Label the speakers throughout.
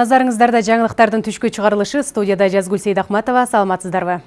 Speaker 1: Назарыңыздарда жаңылықтардың түшкі чыгарылышы студияда Жазгүл Сейдахматова. Саламатсыздарбы?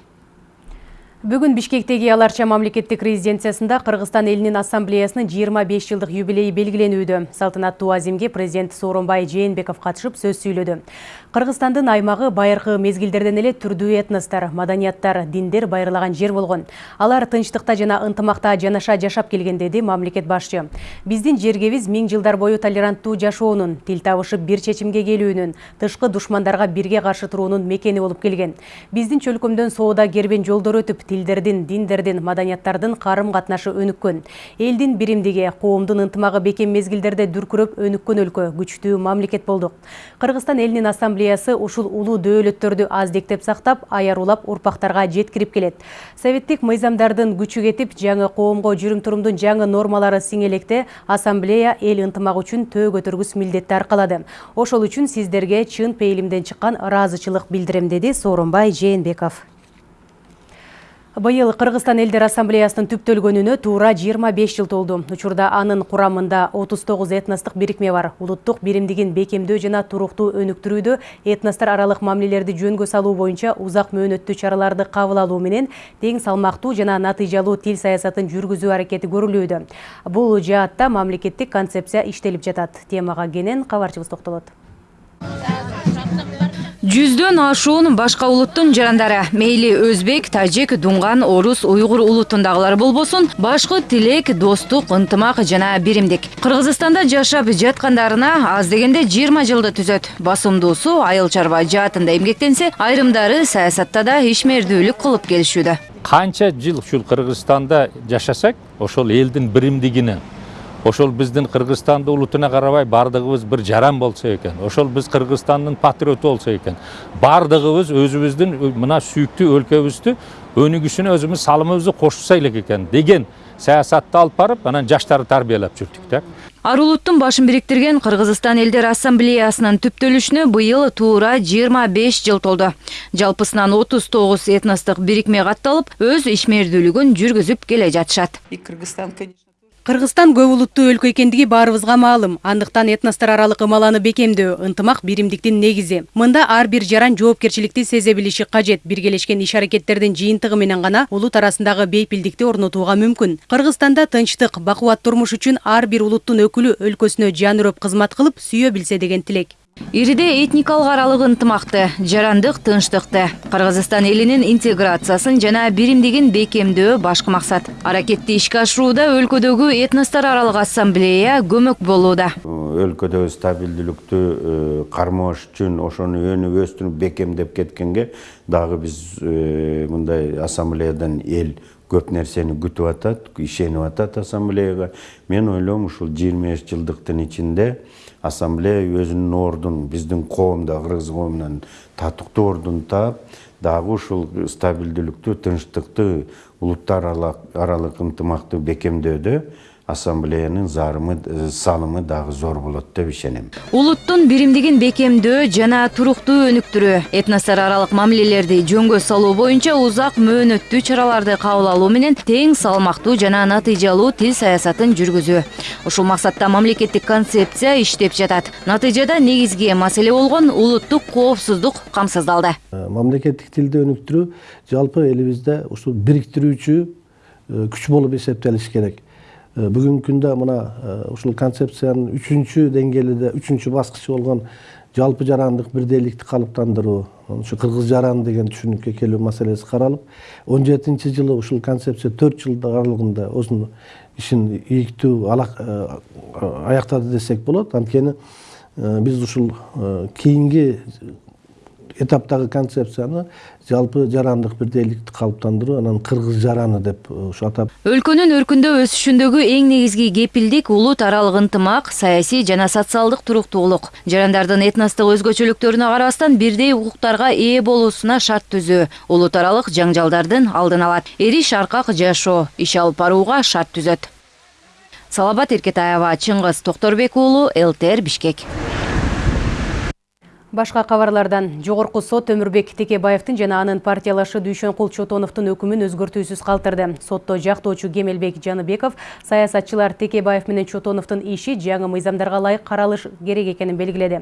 Speaker 1: Бүгін Бишкектегі Аларча мамлекеттік резиденциясында Қырғызстан елінің ассамблеясының 25 жылдық юбилейі белгіленуді. Салтанатты азимге президент Сооронбай Жээнбеков қатышып сөз сүйлөдү. Қырғызстандың аймағы байырқы мезгилдерден эле түрдүү этностар, маданияттар, диндер байырлаган жер болгон. Алар тынчтыкта жана ынтымакта жанаша жашап келген деди мамлекет башчы. Биздин жергебиз миң жылдар бою толеранттуу жашоонун, тил табышып бир чечимге келүүнүн, тышкы душмандарга бирге каршы туруунун мекени болуп келген. Биздин чөлкөмдөн соода кербен жолдор өтүп, тилдердин, диндердин, маданияттардын карым катнашы өнүккөн. Элдин биримдиги, коомдун ынтымагы бекем мезгилдерде дүркүрөп өнүккөн өлкө, күчтүү мамлекет болдук. Кыргызстан элинин ассамблеясы ушул улуу дөөлөттөрдү аздектеп сактап аярулап урпактарга жеткирип келет советтик мыйзамдардын күчү кетип жаңы коомго жүрүм турумдун жаңы нормалары сиңелекте ассамблея эл ынтымагы үчүн төө көтөргүс милдетти аркалады ошол үчүн сиздерге чын пейилимден чыккан ыраазычылык билдирем деди сооронбай жээнбеков Быйыл Кыргызстан элдер ассамблеясынын түптөлгөнүнө туура 25 жыл толду. Учурда анын курамында 39 этностук бирикме бар. Улуттук биримдигин бекемдөө жана туруктуу өнүктүрүүдө этностор аралык мамилелерди жөнгө салуу боюнча узак мөөнөттүү чараларды кабыл алуу менен тең салмактуу жана натыйжалуу тил саясатын жүргүзүү аракети көрүлүүдө. Бул жаатта мамлекеттик концепция иштелип жатат. Темага кенен кабарчыбыз токтолот
Speaker 2: жүздөн ашуун башка улуттун жарандары. Мейли өзбек тажик дуңган орус уйгур улутундагылар болбосун башкы тилек достук ынтымак жана биримдик. Кыргызстанда жашап жаткандарына аз дегенде жыйырма жылды түзөт. Басымдуусу айыл чарба жаатында эмгектенсе айрымдары саясатта да ишмердүүлүк кылып келишүүдө.
Speaker 3: Канча жыл ушул кыргызстанда жашасак ошол элдин биримдигине ошол биздин кыргызстандын улутуна карабай баардыгыбыз бир жаран болсо экен. Ошол биз кыргызстандын патриоту болсо экен. Баардыгыбыз өзүбүздүн мына сүйүктүү өлкөбүздү өнүгүшүнө өзүбүз салымыбызды кошсо элек экен деген саясатты алып барып анан жаштарды тарбиялап жүрдүк да.
Speaker 2: Ар улуттун башын бириктирген кыргызстан элдер ассамблеясынын түптөлүшүнө быйыл туура жыйырма беш жыл толду. Жалпысынан отуз тогуз этностук бирикме катталып өз ишмердүүлүгүн жүргүзүп келе жатышат.
Speaker 1: И Кыргызстан көп улуттуу өлкө экендиги баарыбызга маалым. Андыктан этностор аралык ымаланы бекемдөө, ынтымак биримдиктин негизи. Мында ар бир жаран жоопкерчиликти сезе билиши кажет. Биргелешкен иш аракеттердин жыйынтыгы менен гана улут арасындагы бейпилдикти орнотууга мүмкүн. Кыргызстанда тынчтык, бакубат турмуш үчүн ар бир улуттун өкүлү өлкөсүнө жан үрөп кызмат деген тилек.
Speaker 2: Ириде этникалык аралык ынтымакты жарандык тынчтыкты. Кыргызстан элинин интеграциясын жана биримдигин бекемдөө башкы максат. Аракетти ишке ашырууда өлкөдөгү этностор аралык ассамблея көмөк болууда.
Speaker 4: Өлкөдөгү стабилдүүлүктү э, кармош үчүн ошону өнүп өстүрүп бекемдеп кеткенге дагы биз э, мындай ассамблеядан эл көп нерсени күтүп атат ишенип атат ассамблеяга мен ойлойм ушул жыйырма беш жылдыктын ичинде ассамблея өзүнүн ордун биздин коомдо кыргыз коомунан татыктуу ордун таап дагы ушул стабилдүүлүктү тынчтыкты улуттар аралык ынтымакты бекемдөөдө ассамблеянын зарымы э, салымы дагы зор болот деп ишенем.
Speaker 2: Улуттун биримдигин бекемдөө жана туруктуу өнүктүрүү этностор аралык мамилелерди жөнгө салуу боюнча узак мөөнөттүү чараларды кабыл алуу менен тең салмактуу жана натыйжалуу тил саясатын жүргүзүү. Ушул максатта мамлекеттик концепция иштеп жатат. Натыйжада негизги маселе болгон улуттук коопсуздук камсыздалды.
Speaker 5: Э, мамлекеттик тилди өнүктүрүү жалпы элибизде ушул бириктирүүчү э, күч болуп эсептелиш керек. Бүгүнкү күндө мына э, ушул концепциянын үчүнчү деңгээлиде үчүнчү баскычы болгон жалпы жарандык бирдейликти калыптандыруу ушу кыргыз жараны деген түшүнүккө келүү маселеси каралып он жетинчи жылы ушул концепция төрт жыл аралыгында өзүнүн ишин ийиктүү э, аяктады десек болот анткени биз ушул кийинки этаптагы концепцияны жалпы жарандык бирдейликти калыптандыруу анан кыргыз жараны деп ушу атап
Speaker 2: өлкөнүн өркүндөп өсүшүндөгү эң негизги кепилдик улут аралык ынтымак саясий жана социалдык туруктуулук. Жарандардын этностук өзгөчөлүктөрүнө карабастан бирдей укуктарга ээ болуусуна шарт түзүү. Улут аралык жаңжалдардын алдын алат. Эриш аркак жашоо иш алып барууга шарт түзөт. Салабат эркетаева чыңгыз токторбек уулу лтр бишкек
Speaker 1: Башка кабарлардан жогорку сот Өмүрбек Текебаевдин жана анын партиялашы Дүйшөнкул Чотоновдун өкүмүн өзгөртүүсүз калтырды. Сотто жактоочу Кемелбек Жаныбеков саясатчылар Текебаев менен Чотоновдун иши жаңы мыйзамдарга ылайык каралыш керек экенин белгиледи.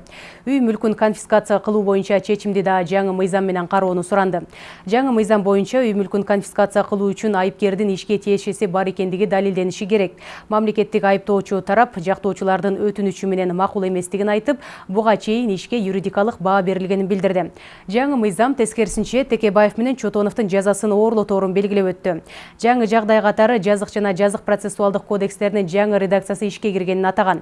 Speaker 1: Үй мүлкүн конфискация кылуу боюнча чечимди да жаңы мыйзам менен кароону суранды. Жаңы мыйзам боюнча үй мүлкүн конфискация кылуу үчүн айыпкердин ишке тиешеси бар экендиги далилдениши керек. Мамлекеттик айыптоочу тарап жактоочулардын өтүнүчү менен макул эместигин айтып, буга чейин ишке юридикалык баа берилгенин билдирди жаңы мыйзам тескерисинче текебаев менен чотоновдун жазасын оорлоторун белгилеп өттү жаңы жагдай катары жазык жана жазык процессуалдык кодекстеринин жаңы редакциясы ишке киргенин атаган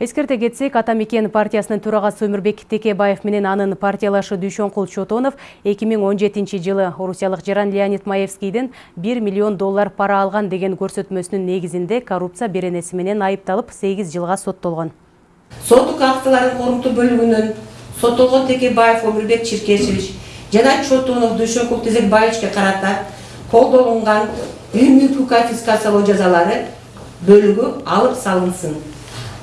Speaker 1: эскерте кетсек ата мекен партиясынын төрагасы текебаев менен анын партиялашы дүйшөнкул чотонов эки миң он жетинчи жылы орусиялык жаран леонид маевскийден бир миллион доллар пара алган деген көрсөтмөсүнүн негизинде коррупция беренеси менен айыпталып сегиз жылга соттолгон
Speaker 6: соттук актылардын корунту бөлүгүнөн соттолгон текебаев өмүрбек чиркешевич жана чотунов дүйшөнкул тезекбаевичке карата колдонулган үй конфискациялоо жазалары бөлүгү алып салынсын.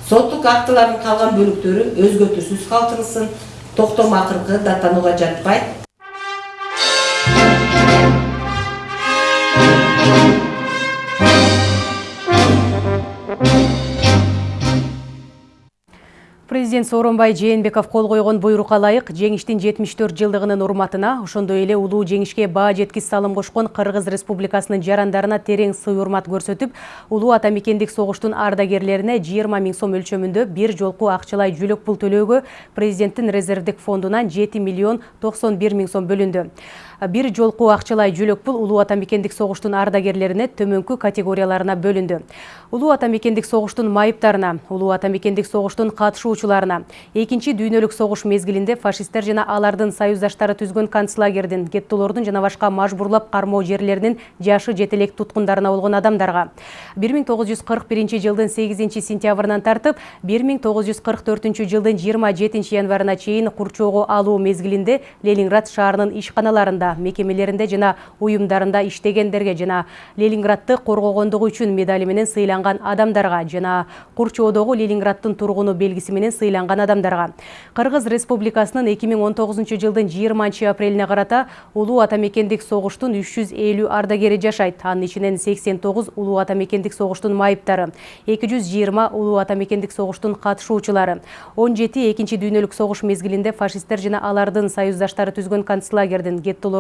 Speaker 6: Соттук актылардын калган бөлүктөрү өзгөртүүсүз калтырылсын токтом акыркы даттанууга жатпайт.
Speaker 1: Президент Сооронбай Жээнбеков кол койгон буйрукка ылайык жеңиштин 74 жылдыгынын урматына ошондой эле улуу жеңишке баа жеткис салым кошкон Кыргыз Республикасынын жарандарына терең сый урмат көрсөтүп, улуу ата мекендик согуштун ардагерлерине 20 миң сом өлчөмүндө бир жолку акчалай жүлөк пул төлөөгө президенттин резервдик фондунан 7 миллион 91 миң сом бөлүндү. Бир жолку акчалай жүлөк пул улуу ата мекендик согуштун ардагерлерине төмөнкү категорияларына бөлүндү. Улуу ата мекендик согуштун майыптарына улуу ата мекендик согуштун катышуучуларына экинчи дүйнөлүк согуш мезгилинде фашисттер жана алардын союздаштары түзгөн концлагердин геттолордун жана башка мажбурлап кармоо жерлеринин жашы жетелек туткундарына болгон адамдарга. бир миң тогуз жүз кырк биринчи жылдын сегизинчи сентябрынан тартып бир миң тогуз жүз кырк төртүнчү жылдын жыйырма жетинчи январына чейин курчоого алуу мезгилинде ленинград шаарынын ишканаларында мекемелеринде жана уюмдарында иштегендерге жана ленинградты коргогондугу үчүн медали менен сыйланган адамдарга жана курчоодогу ленинграддын тургуну белгиси менен сыйланган адамдарга. Кыргыз республикасынын эки миң он тогузунчу жылдын жыйырманчы апрелине карата улуу ата мекендик согуштун үч жүз элүү ардагери жашайт. Анын ичинен сексен тогуз улуу ата мекендик согуштун майыптары эки жүз жыйырма улуу ата мекендик согуштун катышуучулары он жети экинчи дүйнөлүк согуш мезгилинде фашисттер жана алардын союздаштары түзгөн концлагердин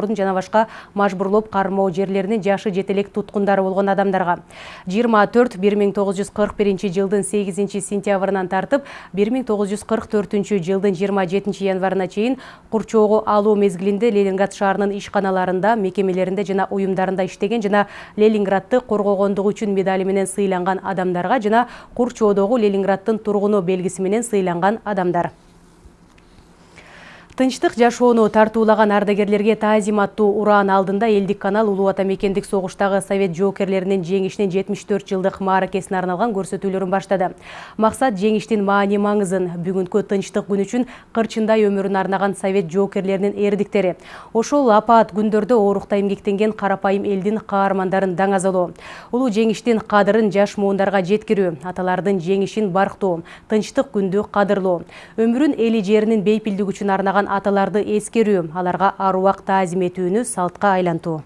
Speaker 1: жана башка мажбурлоп кармоо жерлеринин жашы жетелек туткундары болгон адамдарга. жыйырма төрт бир миң тогуз жүз кырк биринчи жылдын сегизинчи сентябрынан тартып бир миң тогуз жүз кырк төртүнчү жылдын жыйырма жетинчи январына чейин курчоого алуу мезгилинде ленинград шаарынын ишканаларында мекемелеринде жана уюмдарында иштеген жана ленинградты коргогондугу үчүн медали менен сыйланган адамдарга жана курчоодогу ленинграддын тургуну белгиси менен сыйланган адамдар тынчтык жашоону тартуулаган ардагерлерге таазим аттуу ураан алдында элдик канал улуу ата мекендик согуштагы совет жоокерлеринин жеңишинин жетимиш төрт жылдык мааракесине арналган көрсөтүүлөрүн баштады. Максат жеңиштин маани маңызын бүгүнкү тынчтык күн үчүн кырчындай өмүрүн арнаган совет жоокерлеринин эрдиктери. Ошол апаат күндөрдө оорукта эмгектенген карапайым элдин каармандарын даңазалоо. Улуу жеңиштин кадырын жаш муундарга жеткирүү аталардын жеңишин барктоо тынчтык күндү кадырлоо. Өмүрүн эли жеринин бейпилдиги үчүн арнаган аталарды эскерүү аларга аруак таазим этүүнү салтка айлантуу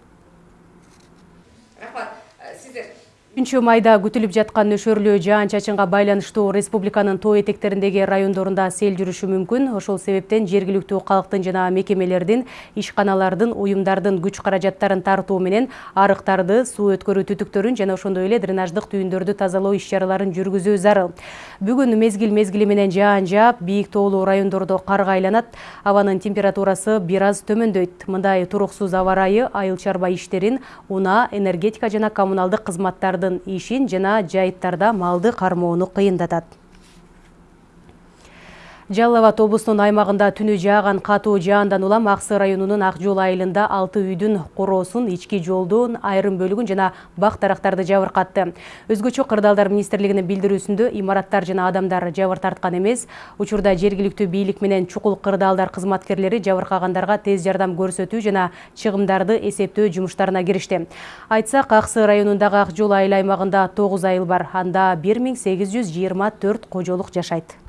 Speaker 1: үчүнчү майда күтүлүп жаткан нөшөрлүү жаан чачынга байланыштуу республиканын тоо этектериндеги райондорунда сел жүрүшү мүмкүн ошол себептен жергиликтүү калктын жана мекемелердин ишканалардын уюмдардын күч каражаттарын тартуу менен арыктарды суу өткөрүү түтүктөрүн жана ошондой эле дренаждык түйүндөрдү тазалоо иш чараларын жүргүзүү зарыл. Бүгүн мезгил мезгили менен жаан жаап бийик тоолуу райондордо карга айланат. Абанын температурасы бир аз төмөндөйт. Мындай туруксуз аба ырайы айыл чарба иштерин унаа энергетика жана коммуналдык кызматтарды ишин жана жайыттарда малды кармоону кыйындатат. Жалал абад облусунун аймагында түнү жааган катуу жаандан улам ак сый районунун ак жол айылында алты үйдүн короосун ички жолдун айрым бөлүгүн жана бак дарактарды жабыркатты өзгөчө кырдаалдар министрлигинин билдирүүсүндө имараттар жана адамдар жабыр тарткан эмес. Учурда жергиликтүү бийлик менен чукул кырдаалдар кызматкерлери жабыркагандарга тез жардам көрсөтүү жана чыгымдарды эсептөө жумуштарына киришти. Айтсак ак сый районундагы ак жол айыл аймагында тогуз айыл бар. Анда бир миң сегиз жүз жыйырма төрт кожолук жашайт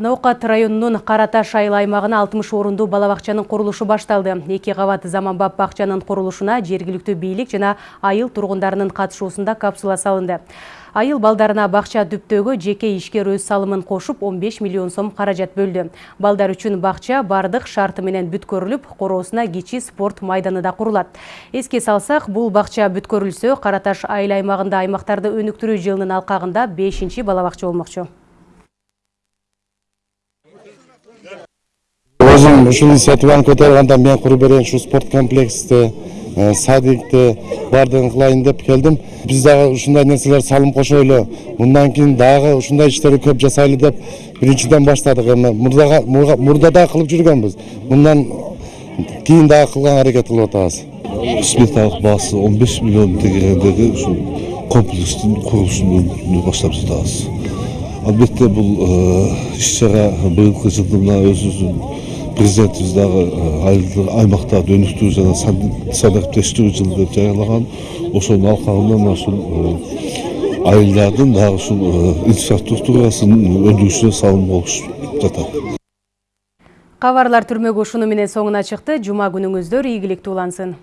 Speaker 1: Наукат районунун Караташ айыл аймагына 60 орунду балабакчанын курулушу башталды. Эки кабат заманбап бакчанын курулушуна жергиликтүү бийлик жана айыл тургундарынын катышуусунда капсула салынды. Айыл балдарына бакча дүптөөгө жеке ишкер өз салымын кошуп 15 миллион сом каражат бөлдү. Балдар үчүн бакча бардык шарты менен бүткөрүлүп, короосуна кичи спорт майданы да курулат. Эске салсак, бул бакча бүткөрүлсө, Караташ айыл аймагында аймактарды өнүктүрүү жылынын алкагында 5 балабакча болмокчу.
Speaker 7: Ушул инициативаны мен куруп берейин ушул спорт комплексти садикти баардыгын кылайын деп келдим биз дагы ушундай нерселер салым кошойлу мындан кийин дагы ушундай иштерди көп жасайлы деп биринчиден баштадык эми мурда дагы кылып жүргөнбүз мындан кийин дагы кылганга аракет кылып атабыз
Speaker 8: сметалык баасы 15 миллион тегерендеги ушул комплекстин курулушун баштап жатабыз албетте бул иш чара быйылкы жылды мына өзүбүздүн президентибиз дагы айылды аймактарды өнүктүрүү жана санариптештирүү жылы деп жарыялаган ошонун алкагында мына ушул айылдардын дагы ушул инфраструктурасынын өндүрүшүнө салым болуп жатат
Speaker 1: Кабарлар түрмөгү ушуну менен соңуна чыкты. Жума күнүңүздөр ийгиликтүү улансын.